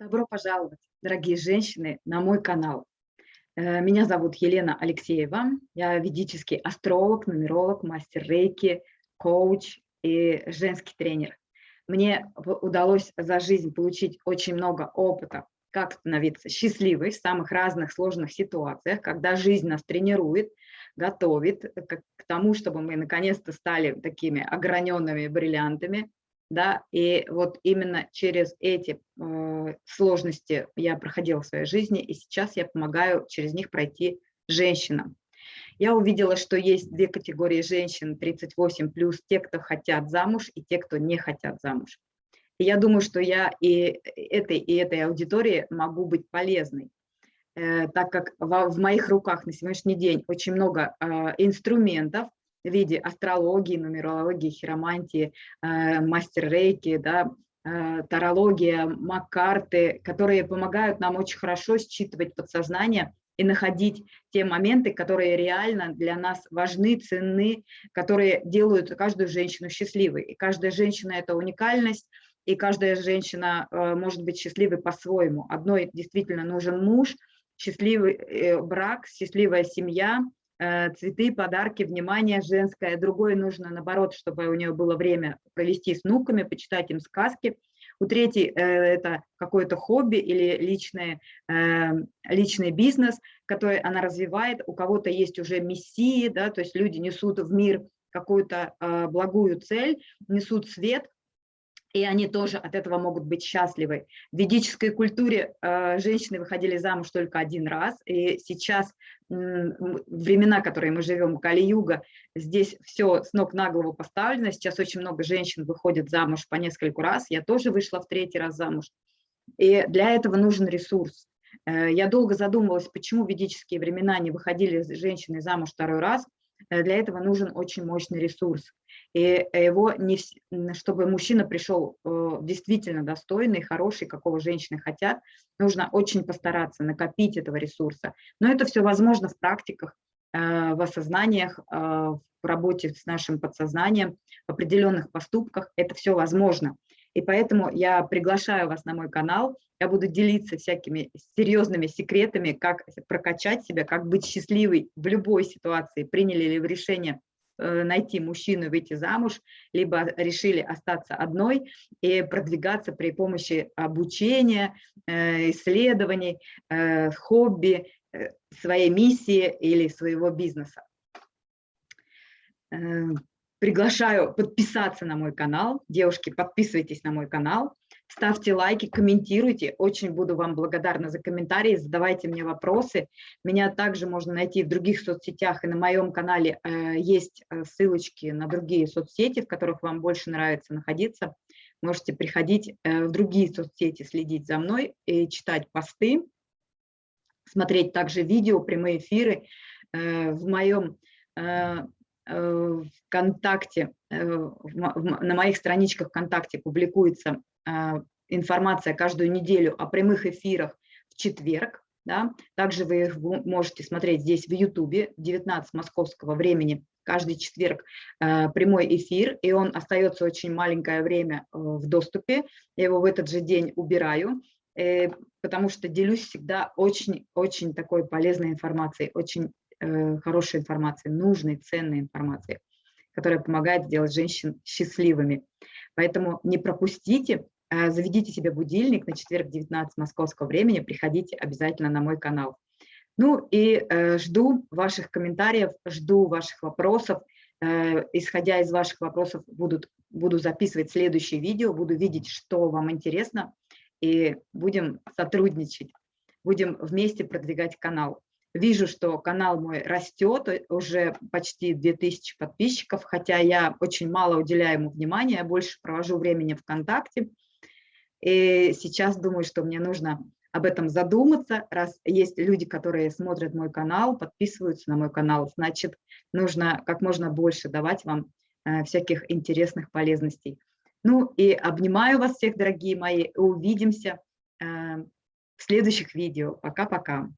Добро пожаловать, дорогие женщины, на мой канал. Э, меня зовут Елена Алексеева. Я ведический астролог, нумеролог, мастер рейки, коуч и женский тренер. Мне удалось за жизнь получить очень много опыта, как становиться счастливой в самых разных сложных ситуациях, когда жизнь нас тренирует, готовит к тому, чтобы мы наконец-то стали такими ограненными бриллиантами, да, и вот именно через эти э, сложности я проходила в своей жизни, и сейчас я помогаю через них пройти женщинам. Я увидела, что есть две категории женщин 38+, плюс те, кто хотят замуж, и те, кто не хотят замуж. И я думаю, что я и этой, и этой аудитории могу быть полезной, э, так как в, в моих руках на сегодняшний день очень много э, инструментов, в виде астрологии, нумерологии, хиромантии, э, мастер-рейки, да, э, тарология, маккарты, которые помогают нам очень хорошо считывать подсознание и находить те моменты, которые реально для нас важны, ценны, которые делают каждую женщину счастливой. И каждая женщина – это уникальность, и каждая женщина э, может быть счастливой по-своему. Одной действительно нужен муж, счастливый брак, счастливая семья – цветы, подарки, внимание женское. Другой нужно, наоборот, чтобы у нее было время провести с внуками, почитать им сказки. У третьей э, это какое-то хобби или личный, э, личный бизнес, который она развивает. У кого-то есть уже миссии, да, то есть люди несут в мир какую-то благую цель, несут свет, и они тоже от этого могут быть счастливы. В ведической культуре э, женщины выходили замуж только один раз, и сейчас э, времена, которые мы живем, Кали-юга, здесь все с ног на голову поставлено, сейчас очень много женщин выходит замуж по нескольку раз, я тоже вышла в третий раз замуж, и для этого нужен ресурс. Э, я долго задумывалась, почему в ведические времена не выходили женщины замуж второй раз, для этого нужен очень мощный ресурс. И его, не, чтобы мужчина пришел э, действительно достойный, хороший, какого женщины хотят, нужно очень постараться накопить этого ресурса. Но это все возможно в практиках, э, в осознаниях, в работе с нашим подсознанием, в определенных поступках. Это все возможно. И поэтому я приглашаю вас на мой канал. Я буду делиться всякими серьезными секретами, как прокачать себя, как быть счастливой в любой ситуации. Приняли ли вы решение э, найти мужчину выйти замуж, либо решили остаться одной и продвигаться при помощи обучения, э, исследований, э, хобби, своей миссии или своего бизнеса. Приглашаю подписаться на мой канал. Девушки, подписывайтесь на мой канал, ставьте лайки, комментируйте. Очень буду вам благодарна за комментарии, задавайте мне вопросы. Меня также можно найти в других соцсетях, и на моем канале э, есть э, ссылочки на другие соцсети, в которых вам больше нравится находиться. Можете приходить э, в другие соцсети, следить за мной и читать посты, смотреть также видео, прямые эфиры. В моем Э, ВКонтакте, э, на моих страничках ВКонтакте публикуется а, информация каждую неделю о прямых эфирах в четверг. Да? Также вы их можете смотреть здесь в Ютубе в 19 московского времени каждый четверг э, прямой эфир, и он остается очень маленькое время в доступе. Я его в этот же день убираю, потому что делюсь всегда очень-очень такой полезной информацией, очень Э, хорошей информации, нужной, ценной информации, которая помогает сделать женщин счастливыми. Поэтому не пропустите, а заведите себе будильник на четверг 19 московского времени, приходите обязательно на мой канал. Ну и э, жду ваших комментариев, жду ваших вопросов. Э, исходя из ваших вопросов будут, буду записывать следующее видео, буду видеть, что вам интересно, и будем сотрудничать, будем вместе продвигать канал. Вижу, что канал мой растет, э, уже почти 2000 подписчиков, хотя я очень мало уделяю ему внимания, я больше провожу времени ВКонтакте. И сейчас думаю, что мне нужно об этом задуматься, раз есть люди, которые смотрят мой канал, подписываются на мой канал, значит, нужно как можно больше давать вам э, всяких интересных полезностей. Ну и обнимаю вас всех, дорогие мои, увидимся э, в следующих видео. Пока-пока.